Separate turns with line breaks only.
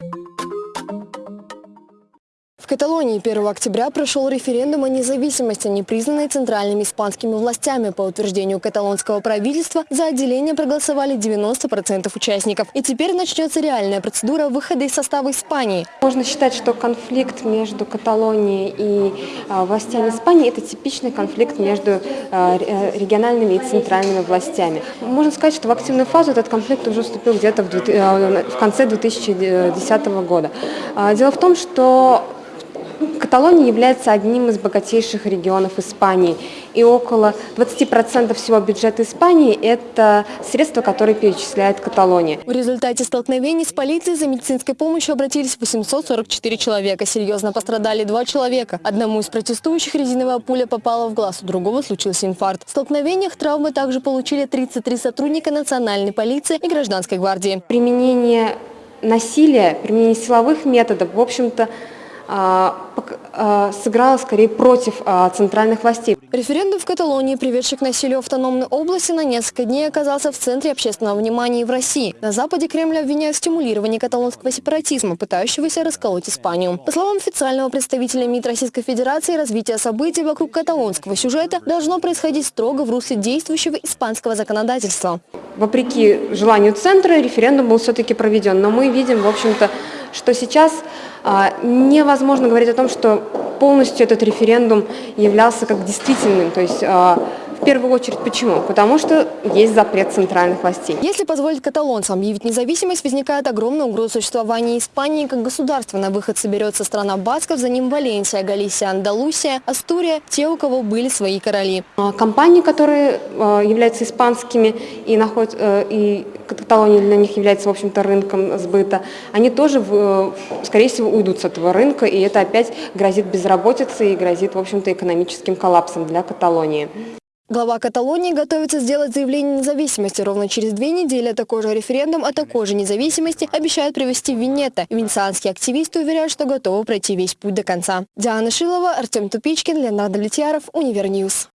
В Каталонии 1 октября прошел референдум о независимости, не признанной центральными испанскими властями. По утверждению каталонского правительства, за отделение проголосовали 90% участников. И теперь начнется реальная процедура выхода из состава Испании.
Можно считать, что конфликт между Каталонией и а, властями Испании – это типичный конфликт между а, э, региональными и центральными властями. Можно сказать, что в активную фазу этот конфликт уже вступил где-то в, э, в конце 2010 года. А, дело в том, что Каталония является одним из богатейших регионов Испании, и около 20% всего бюджета Испании – это средства, которые перечисляет Каталония.
В результате столкновений с полицией за медицинской помощью обратились 844 человека. Серьезно пострадали два человека. Одному из протестующих резиновая пуля попала в глаз, у другого случился инфаркт. В столкновениях травмы также получили 33 сотрудника национальной полиции и гражданской гвардии.
Применение насилия, применение силовых методов, в общем-то, сыграла скорее против а, центральных властей.
Референдум в Каталонии, приведший к насилию автономной области, на несколько дней оказался в центре общественного внимания и в России. На Западе Кремль обвиняет в стимулировании каталонского сепаратизма, пытающегося расколоть Испанию. По словам официального представителя МИД Российской Федерации, развитие событий вокруг каталонского сюжета должно происходить строго в русле действующего испанского законодательства.
Вопреки желанию центра, референдум был все-таки проведен, но мы видим, в общем-то, что сейчас а, невозможно говорить о том, что полностью этот референдум являлся как действительным. То есть а, в первую очередь почему? Потому что есть запрет центральных властей.
Если позволить каталонцам объявить независимость, возникает огромная угроза существования Испании как государства. На выход соберется страна Басков, за ним Валенсия, Галисия, Андалусия, Астурия, те, у кого были свои короли.
А, компании, которые являются испанскими и, находят, э, и Каталония для них является, в общем-то, рынком сбыта, они тоже, скорее всего, уйдут с этого рынка, и это опять грозит безработицей и грозит, в общем-то, экономическим коллапсом для Каталонии.
Глава Каталонии готовится сделать заявление независимости. Ровно через две недели такой же референдум о такой же независимости обещают провести в Венето. Венецианские активисты уверяют, что готовы пройти весь путь до конца. Диана Шилова, Артем Тупичкин, Леонард Влетьяров, Univer News.